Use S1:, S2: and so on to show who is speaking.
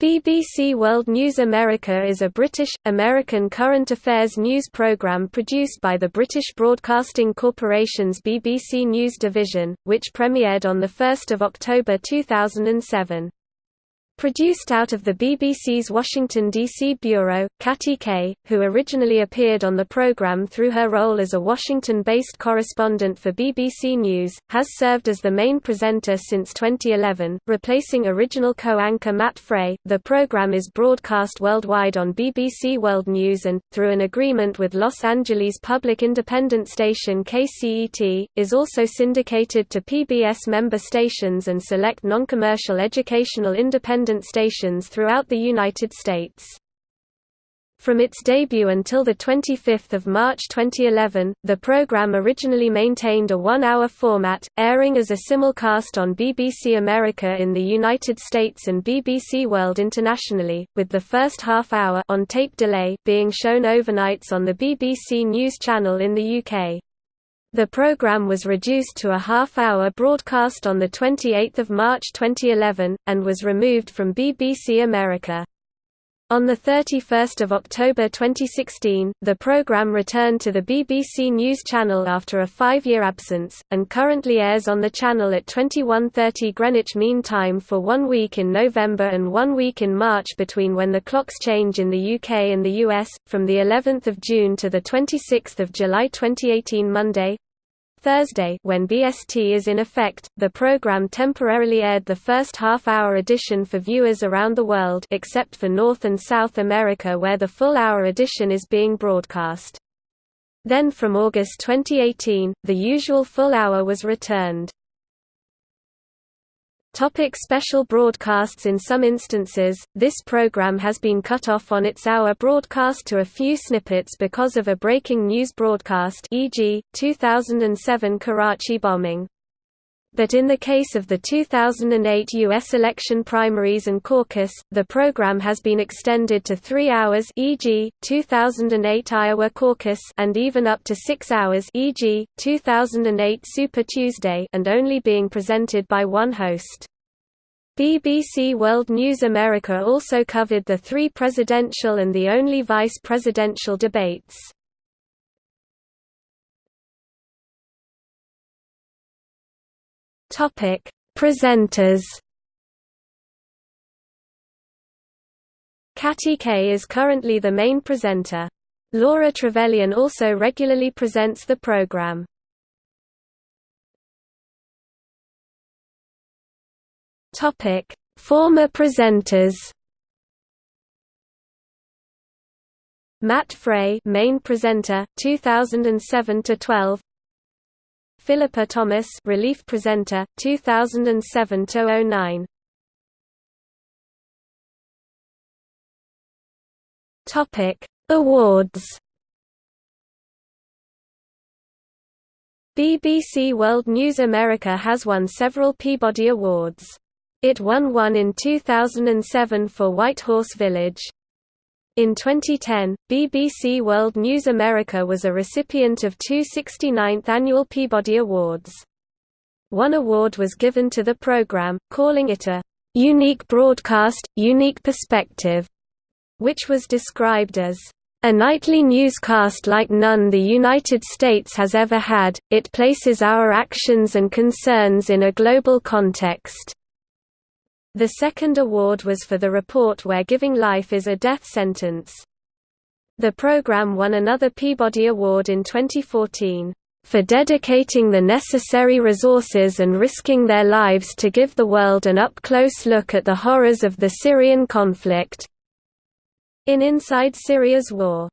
S1: BBC World News America is a British, American current affairs news programme produced by the British Broadcasting Corporation's BBC News division, which premiered on 1 October 2007. Produced out of the BBC's Washington, D.C. bureau, Katty Kay, who originally appeared on the programme through her role as a Washington-based correspondent for BBC News, has served as the main presenter since 2011, replacing original co-anchor Matt Frei. The programme is broadcast worldwide on BBC World News and, through an agreement with Los Angeles public independent station KCET, is also syndicated to PBS member stations and select non-commercial educational independent independent stations throughout the United States. From its debut until 25 March 2011, the program originally maintained a one-hour format, airing as a simulcast on BBC America in the United States and BBC World internationally, with the first half-hour on tape delay being shown overnights on the BBC News Channel in the UK. The program was reduced to a half-hour broadcast on 28 March 2011, and was removed from BBC America. On 31 October 2016, the program returned to the BBC News Channel after a five-year absence, and currently airs on the channel at 21.30 Greenwich Mean Time for one week in November and one week in March between when the clocks change in the UK and the US, from of June to 26 July 2018 Monday, Thursday when BST is in effect, the program temporarily aired the first half-hour edition for viewers around the world except for North and South America where the full-hour edition is being broadcast. Then from August 2018, the usual full hour was returned. Topic special broadcasts In some instances, this program has been cut off on its hour broadcast to a few snippets because of a breaking news broadcast e.g., 2007 Karachi bombing. But in the case of the 2008 U.S. election primaries and caucus, the program has been extended to three hours e.g., 2008 Iowa caucus and even up to six hours e.g., 2008 Super Tuesday and only being presented by one host. BBC World News America also covered the three presidential and the only vice presidential debates. Topic: Presenters. Katty Kay is currently the main presenter. Laura Trevelyan also regularly presents the program. Topic: Former presenters. Matt Frei, main presenter, 2007 to 12. Philippa Thomas, relief presenter, 2007 to 09. Topic: Awards. BBC World News America has won several Peabody Awards. It won one in 2007 for White Horse Village. In 2010, BBC World News America was a recipient of two 69th Annual Peabody Awards. One award was given to the program, calling it a unique broadcast, unique perspective, which was described as a nightly newscast like none the United States has ever had, it places our actions and concerns in a global context. The second award was for the report Where Giving Life is a Death Sentence. The program won another Peabody Award in 2014, "...for dedicating the necessary resources and risking their lives to give the world an up-close look at the horrors of the Syrian conflict." In Inside Syria's War